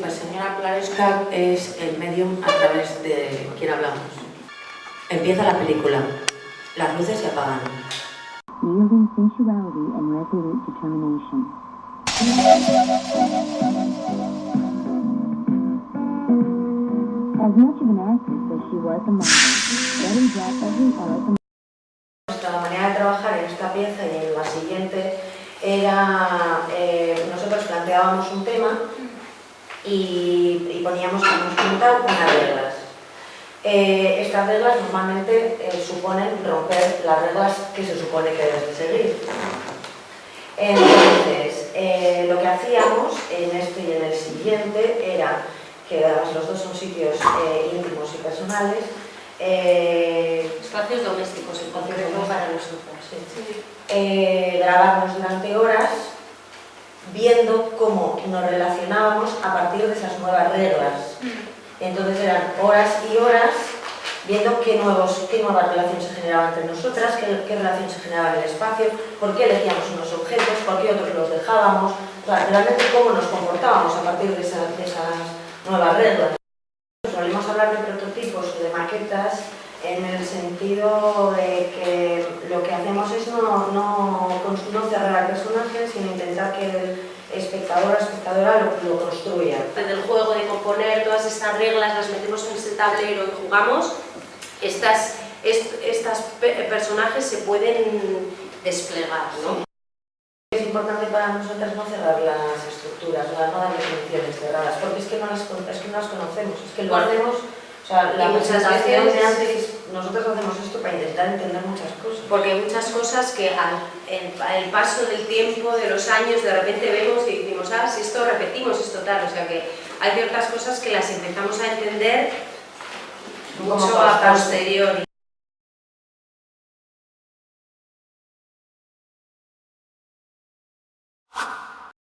La señora Plaresca es el medium a través de quien hablamos. Empieza la película. Las luces se apagan. yielding sensuality and resolute determination. As much of an actress as she was a model, Betty brought every art and Nuestra manera de trabajar en esta pieza y en la siguiente era, eh, nosotros planteábamos un tema y, y poníamos, como comentado, unas reglas. Eh, estas reglas normalmente eh, suponen romper las reglas que se supone que debes de seguir. Entonces, eh, lo que hacíamos en este y en el siguiente era que además los dos son sitios íntimos y personales, Espacios domésticos, el concepto para nosotros. eh, grabarnos durante horas viendo cómo nos relacionábamos a partir de esas nuevas reglas. Entonces eran horas y horas viendo qué, nuevos, qué nuevas relaciones se generaban entre nosotras, qué, qué relaciones se generaban en el espacio, por qué elegíamos unos objetos, por qué otros los dejábamos, o sea, realmente cómo nos comportábamos a partir de esas, de esas nuevas reglas. Solemos hablar de prototipos o de maquetas en el sentido de que lo que hacemos es no, no, no cerrar al personaje, sino intentar que el espectador o espectadora lo, lo construya. Del juego de componer todas estas reglas, las metemos en este tablero y jugamos, estas, est- estas pe- personajes se pueden desplegar, ¿no? Es importante para nosotras no cerrar las estructuras, no dar definiciones cerradas, porque es que no las, es que no las conocemos, es que lo Bueno, hacemos, o sea, la presentación de antes, nosotros hacemos esto para intentar entender muchas cosas. Porque hay muchas cosas que al el, al paso del tiempo, de los años, de repente vemos y decimos, ah, si esto repetimos, esto tal, o sea que hay ciertas cosas que las empezamos a entender mucho a posteriori.